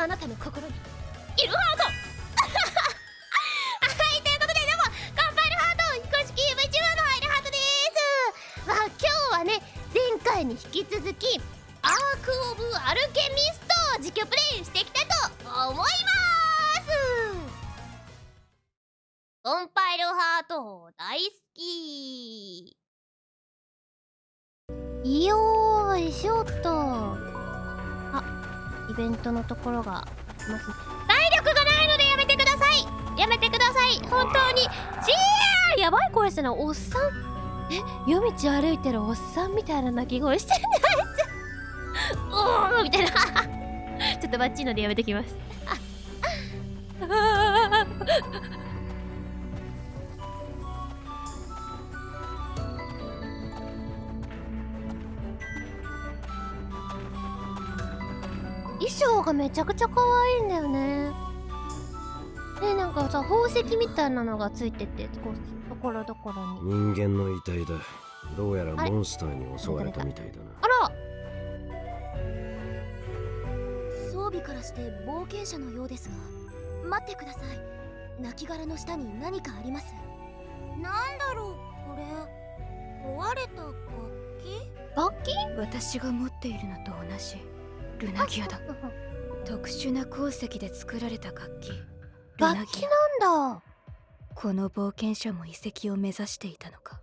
あなたの心にイルハート。はいということでどうもカンパイルハート公式 VTuber のアイルハートです。まあ今日はね前回に引き続きアーク・オブ・アルケミストを実況プレイしていきたいと思います。コンパイルハート大好き。よいしょっとベントのところがまず体力がないのでやめてください。やめてください。本当に。ちーやばい声してるのおっさん。え？夜道歩いてるおっさんみたいな鳴き声してるねあい？つ おおみたいな。ちょっとバッチリのでやめてきます。あ装がめちゃくちゃ可愛いんだよね。ねなんかさ宝石みたいなのがついててこうところどころに。人間の遺体だ。どうやらモンスターに襲われたみたいだな。あら！装備からして冒険者のようですが待ってください。亡骸の下に何かあります。なんだろうこれ。壊れた楽器？楽器？私が持っているのと同じルナギアだ。特殊な鉱石で作られた楽器。楽器なんだ。この冒険者も遺跡を目指していたのか。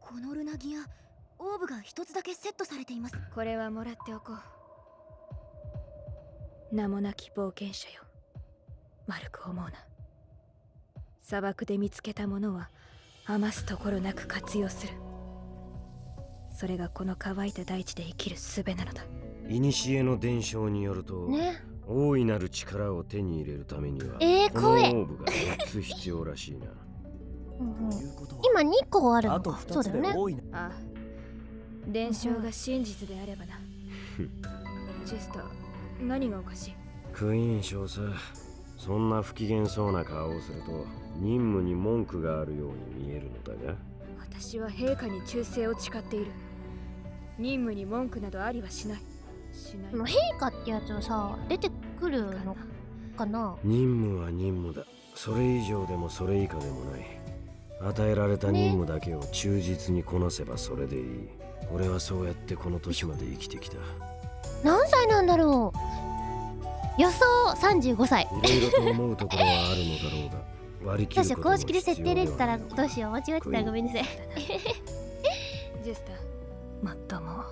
このルナギアオーブが一つだけセットされています。これはもらっておこう。名もなき冒険者よ。丸く思うな。砂漠で見つけたものは余すところなく活用するそれがこの乾いた大地で生きる術なのだ。古の伝承によると、ね。大いなる力を手に入れるためには、えー、このオ声ーブが4つ必要らしいな。今2個あるの。あとかそう2つだよね。ああ。伝承が真実であればな。ジェスター何がおかしい？クイーン少佐そんな不機嫌そうな顔をすると任務に文句があるように見えるのだが。私は陛下に忠誠を誓っている任務に文句などありはしない。しない。この陛下ってやつはさ出てくるのかな？任務は任務だ。それ以上でもそれ以下でもない。与えられた任務だけを忠実にこなせばそれでいい、俺はそうやってこの年まで生きてきた。何歳なんだろう？予想35歳。いろいろと思うところはあるのだろうが割り切どうしようることも公式で設定入れてたら必要ではどうしよう。間違えてた。らごめんなさい。ジェスターまっとも。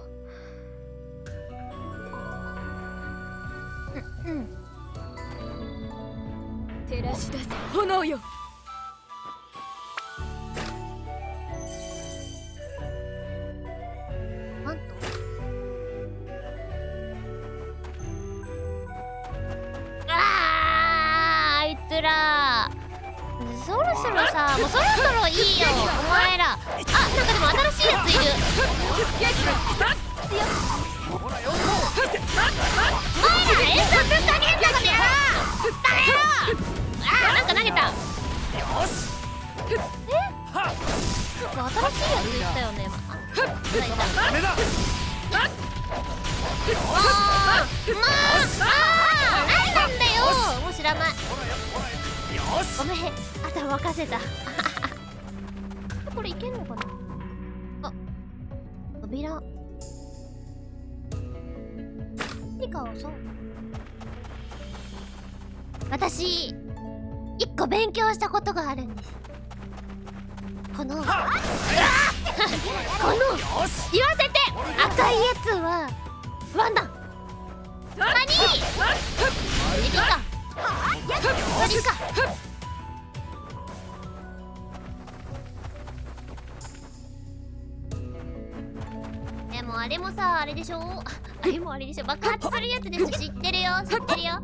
うん。照らし出す炎よ。任せた。これいけんのかな？あ扉。何かをそう。私一個勉強したことがあるんです。このこの言わせて！赤いやつはワンダ。何何か何かあれもさあれでしょ？ああれもあれでしょ？爆発するやつです知ってるよ知ってるよ。あ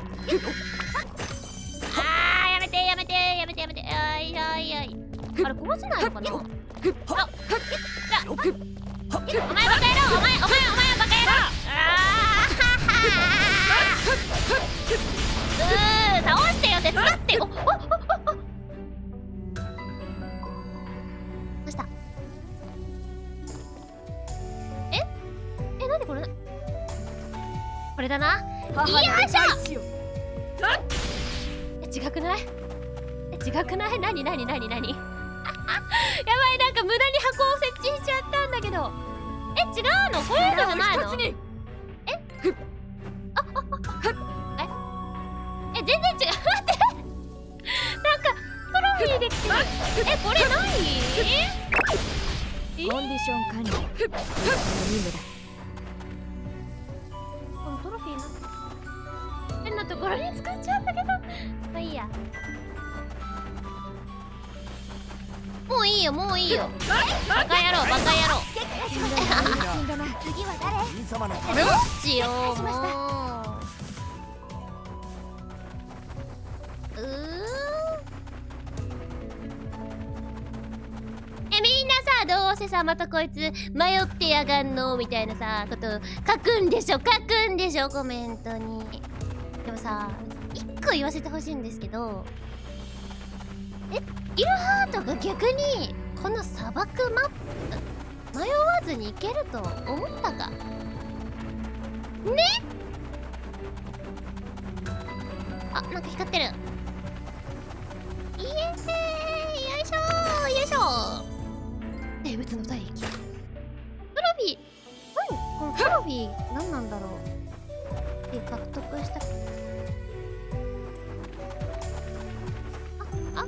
ーやめてやめてやめてやめて。あいやいやい。あれ壊せないのかな？ああお前バカ野郎お前お前お前バカ野郎。あーうー倒してよ手伝っておおだな。母の大地よ。え違くない？え違くない？何何何何？やばいなんか無駄に箱を設置しちゃったんだけど。え違うの？こういうのじゃないの？力を一つに。え？全然違う。待って。なんかトロフィーできてる。えこれ何コンディション管理。任務ださどうせさまたこいつ迷ってやがんのみたいなさこと書くんでしょ書くんでしょコメントに。でもさ一個言わせてほしいんですけどえイルハートが逆にこの砂漠マップ迷わずに行けると思ったか。ねあなんか光ってる。ー何なんだろう。で獲得した。ああ。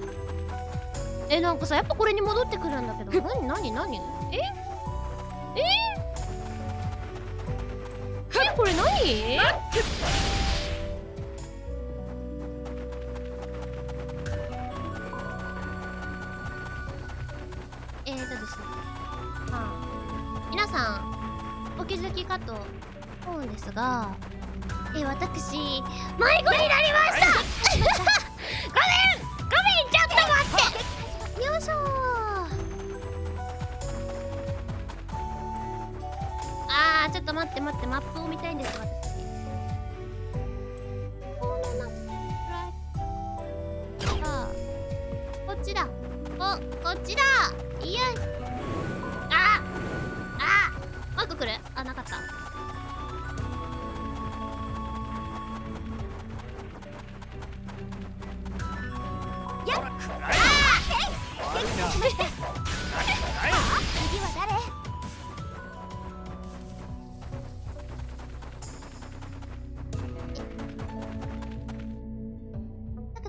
えなんかさやっぱこれに戻ってくるんだけど何何何え？え？えこれ何？えーとですね。まあ皆さんお気づきかと思うんですがえ私迷子になりました！ごめんごめんちょっと待って！よいしょあーちょっと待って待ってマップを見たいんです私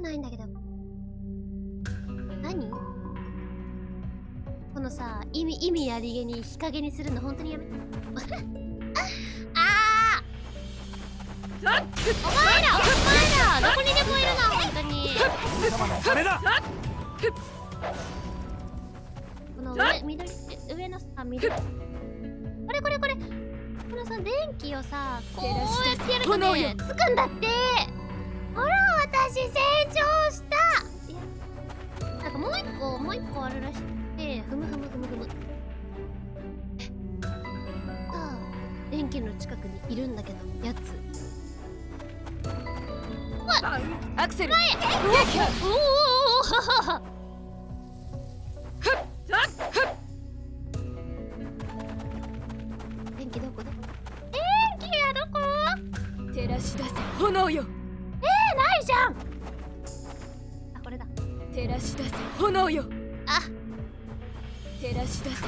ないんだけど何このさ意味意味ありげに日陰にするの本当にやめて。あーお前らお前らどこにでもいるな本当に銀様の金だこの上緑って上のさ緑。これこれこれ。このさ電気をさこうやってやるとねつくんだって。ほら私成長した。なんかもう一個もう一個あるらしくてふむふむふむふむ。さあ電気の近くにいるんだけどやつ。アクセル。おおおおおお電気どこどこ電気はどこ？照らし出せ炎よ。ないじゃん。あこれだ。照らし出せ炎よ。あ。照らし出せ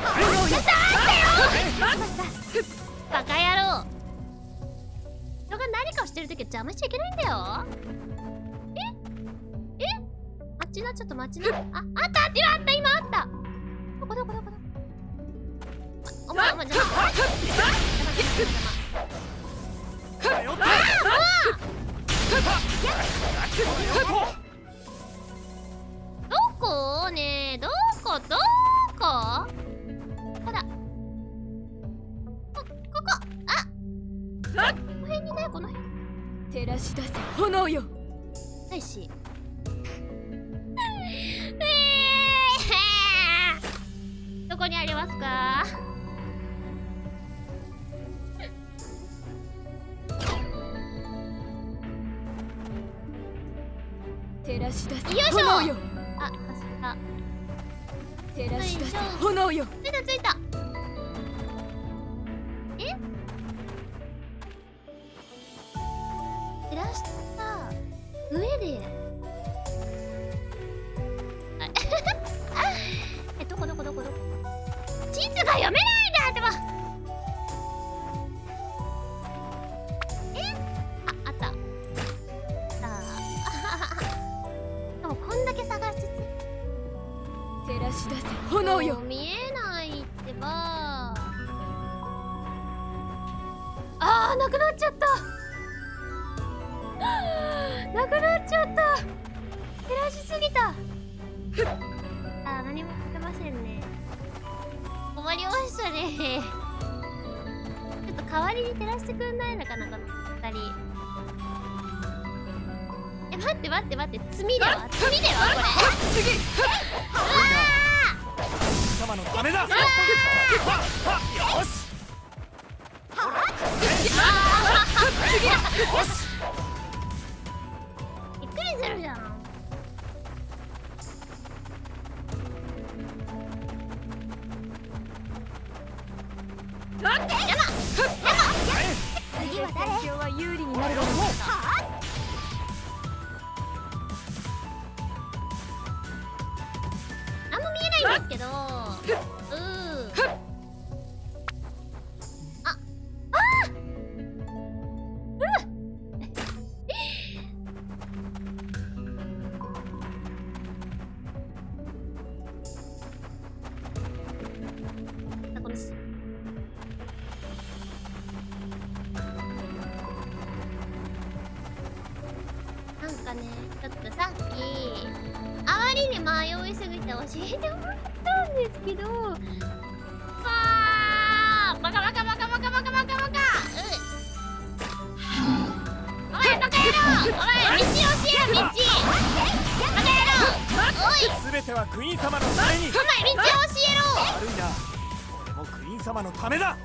バカ野郎。人が何かをしてるときは邪魔しちゃいけないんだよ。え？え？待ちなちょっと待ちな。ああったあったどこどこどこ？お前お前邪魔邪魔邪魔邪魔邪魔どこ？ねえどこ？どこほらこここあこの辺にねこの辺。照らし出せ炎よ。ないし照らし出せ。よいしょ。炎よ。あ走った照らし出せ。よいしょ。炎よ。ついたついた見えないってば。あーなくなっちゃった。なくなっちゃった。照らしすぎた。あー何も出ませんね。困りましたね。ちょっと代わりに照らしてくんないのかなこの二人。え待って待って待って。罪では？罪では？これ。次様のためだ。よしえてもらったんですけど。あーバカバカバカバカバカバカバカ。うお前バカ野郎。お前道教えろ道バカ野郎。おい。すべてはクイーン様のために。お前道教え悪いな。俺もクイーン様のためだ。ろ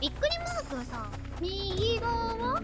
びっくりマークはさ右側？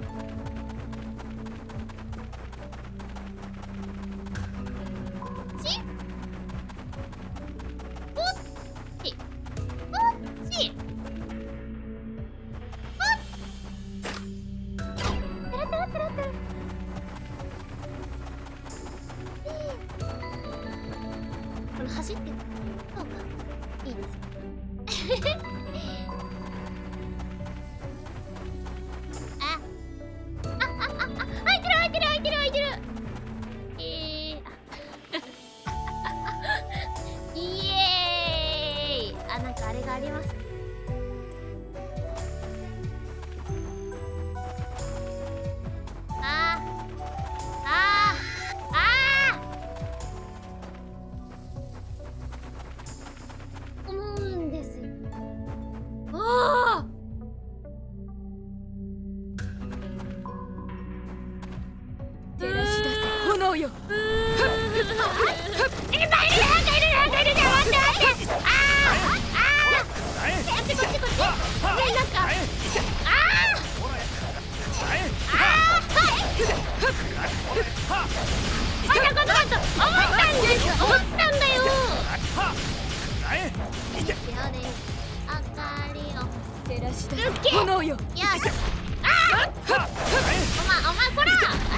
せ炎よいっ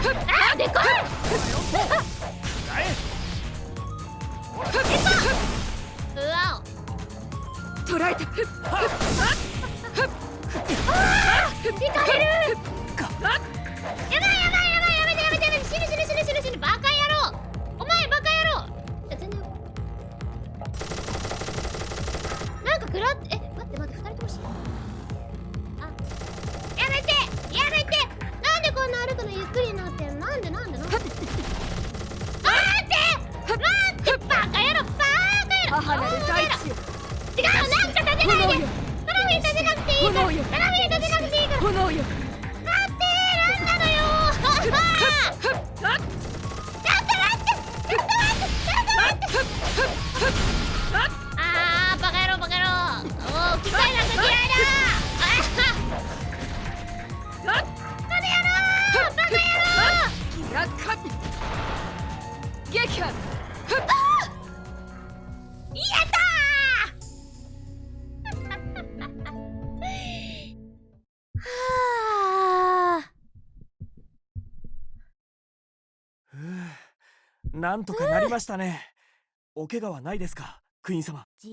でこい。捕らえた てないで炎よトラフィー立てなくていいから炎よトラフィー立てなくていいから炎よ待ってなんなのよちょっと待ってちょっと待ってちょっと待ってちょっと待ってあーバカ野郎バカ野郎おお機械なんか嫌いだあーバカ野郎バカ野郎ギラカビ撃破なんとかなりましたね。お怪我はないですかクイーン様。じ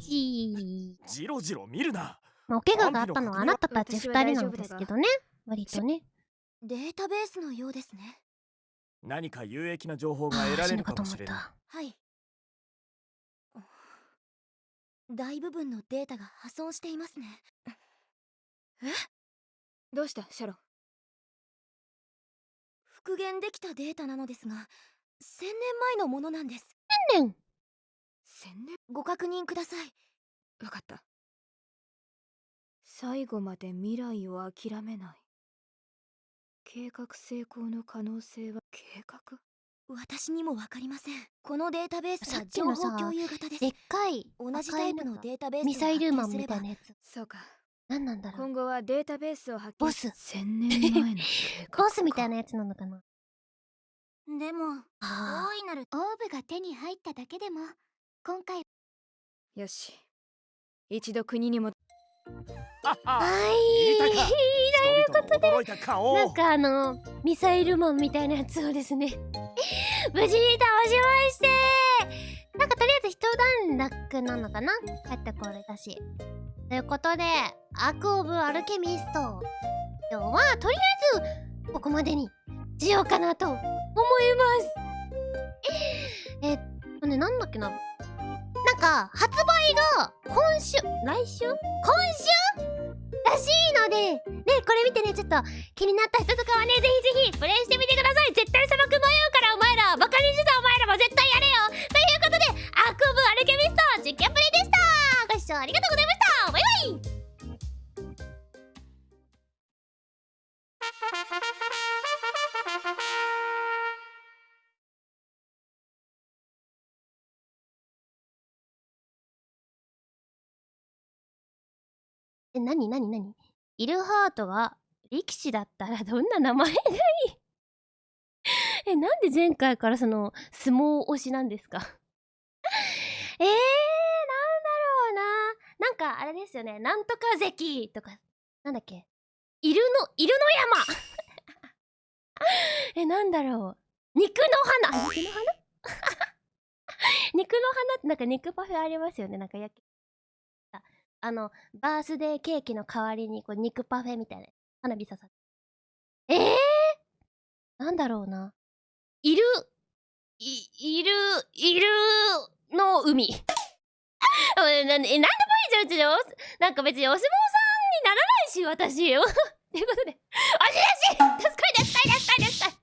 ー。じろじろ見るな。まあ、お怪我があったのはあなたたち二人なんですけどね。割とね。データベースのようですね。何か有益な情報があ得られるかもしれない。思った。はい。大部分のデータが破損していますね。どうした？シャロン復元できたデータなのですが1000年前のものなんです。千年？千年？ご確認ください。わかった。最後まで未来を諦めない。計画成功の可能性は？計画？私にもわかりません。このデータベースさは情っきのさ報共有型です。でっかい同じタイプのデータベースをミサイルマンみたいなやつ。そうか何なんだろう。今後はデータベースを発見ボス。千年前の。ボスみたいなやつなのかな。でもあ大いなるオーブが手に入っただけでも今回よし。一度国にもはい人々の驚いた顔。なんかあのミサイルマンみたいなやつをですね。無事に倒しまして。なんかとりあえず一段落なのかな。帰ってこれだしということでアーク・オブ・アルケミスト。今日はとりあえずここまでにしようかなと思います。えっとねなんだっけな。なんか発売が今週来週？今週？らしいのでねこれ見てねちょっと気になった人とかはねぜひぜひプレイしてみてください。絶対砂漠迷うからお前らバカにしてたお前らも絶対やれよ。ということでアーク・オブ・アルケミスト実験プレイでした。ご視聴ありがとうございました。え、なになになにイルハートが力士だったらどんな名前がいい？え、なんで前回からその相撲推しなんですか？えー、なんだろうな。なんかあれですよね。なんとか関とか、なんだっけ？イルの、イルの山。え、なんだろう。肉の花肉の花？肉の花ってなんか肉パフェありますよね。なんか焼き。あの、バースデーケーキの代わりにこう肉パフェみたいな花火刺さって。えー、なんだろうな。いる、い、いる、いるの海。あ えなんでもいいじゃん、うちでおなんか別にお相撲さんにならないし、私よ。ということで、あしだしやったやった